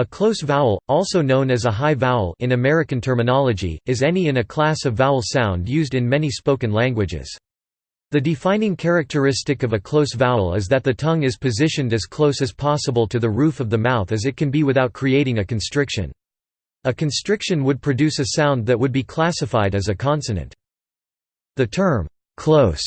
A close vowel, also known as a high vowel in American terminology, is any in a class of vowel sound used in many spoken languages. The defining characteristic of a close vowel is that the tongue is positioned as close as possible to the roof of the mouth as it can be without creating a constriction. A constriction would produce a sound that would be classified as a consonant. The term, close,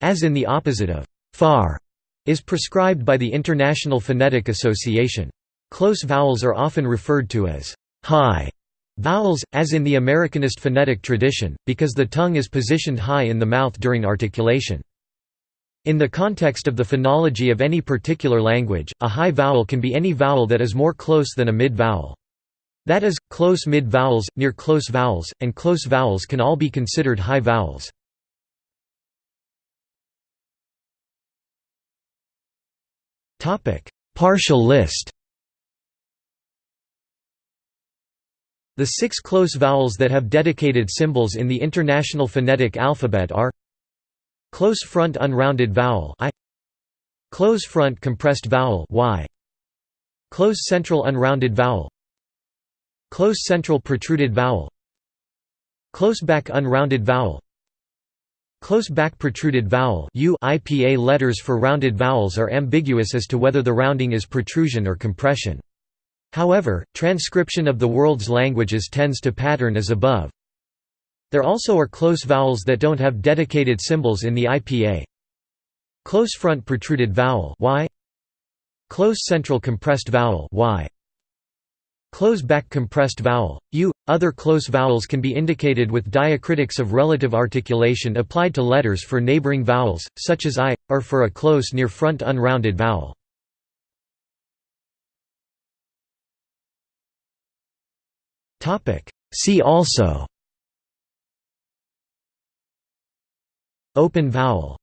as in the opposite of far, is prescribed by the International Phonetic Association. Close vowels are often referred to as high vowels, as in the Americanist phonetic tradition, because the tongue is positioned high in the mouth during articulation. In the context of the phonology of any particular language, a high vowel can be any vowel that is more close than a mid-vowel. That is, close mid-vowels, near close vowels, and close vowels can all be considered high vowels. Partial list The six close vowels that have dedicated symbols in the International Phonetic Alphabet are Close front unrounded vowel I Close front compressed vowel y Close central unrounded vowel Close central protruded vowel Close back unrounded vowel Close back protruded vowel U IPA letters for rounded vowels are ambiguous as to whether the rounding is protrusion or compression. However, transcription of the world's languages tends to pattern as above. There also are close vowels that don't have dedicated symbols in the IPA. Close front protruded vowel y Close central compressed vowel y Close back compressed vowel, u. Other close vowels can be indicated with diacritics of relative articulation applied to letters for neighboring vowels, such as i, or for a close near front unrounded vowel. See also. Open vowel